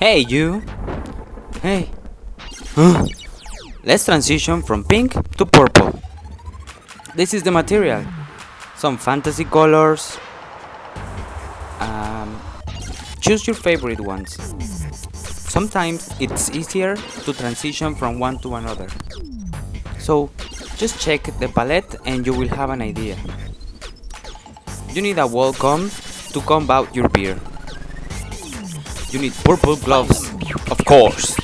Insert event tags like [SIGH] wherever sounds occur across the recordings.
Hey you! Hey! Let's transition from pink to purple. This is the material. Some fantasy colors. Um, choose your favorite ones. Sometimes it's easier to transition from one to another. So just check the palette and you will have an idea. You need a wall comb to comb out your beard. You need purple gloves, of course.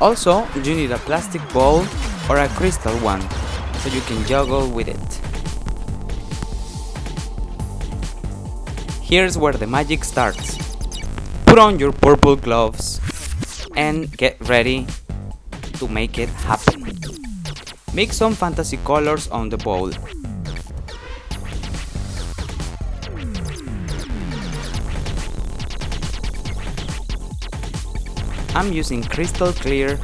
Also, you need a plastic ball or a crystal one, so you can juggle with it. Here's where the magic starts. Put on your purple gloves and get ready to make it happen. Mix some fantasy colors on the bowl. I'm using crystal clear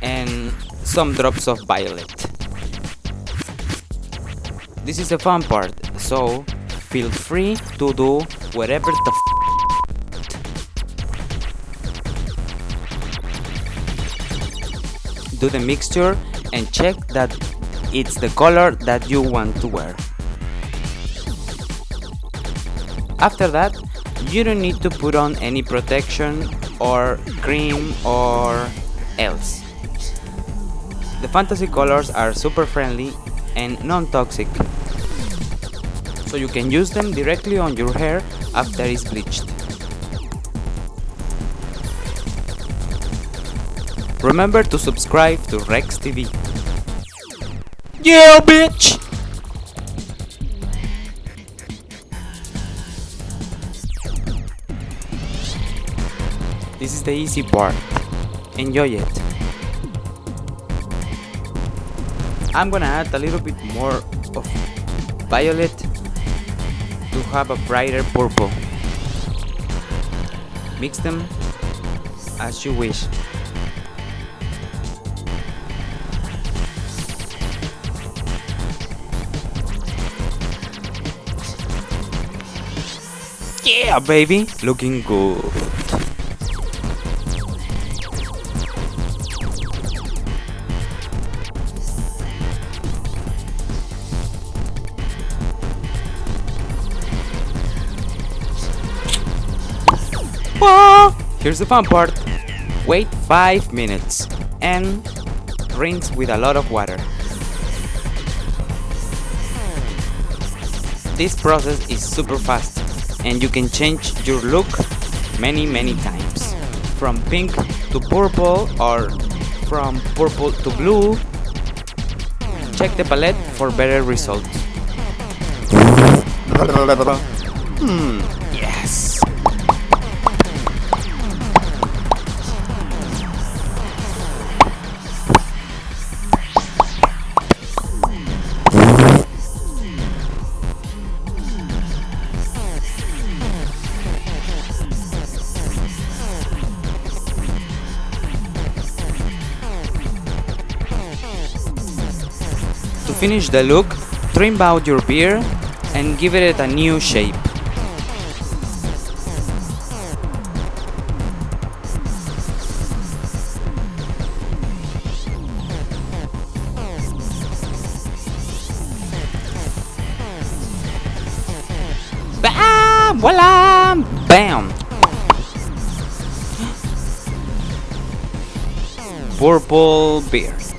and some drops of violet. This is the fun part, so feel free to do whatever the f Do the mixture and check that it's the color that you want to wear. After that, you don't need to put on any protection or cream or else. The fantasy colors are super friendly and non-toxic, so you can use them directly on your hair after it's bleached. Remember to subscribe to Rex TV. Yeah, bitch! This is the easy part. Enjoy it. I'm gonna add a little bit more of violet to have a brighter purple. Mix them as you wish. Yeah, baby! Looking good. Ah, Here's the fun part. Wait 5 minutes and rinse with a lot of water. This process is super fast and you can change your look many many times. From pink to purple or from purple to blue. Check the palette for better results. Finish the look, trim out your beard and give it a new shape. Bam! Voila! Bam! [GASPS] Purple beard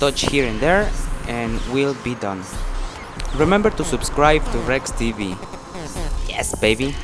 touch here and there and we'll be done. Remember to subscribe to Rex TV. Yes, baby.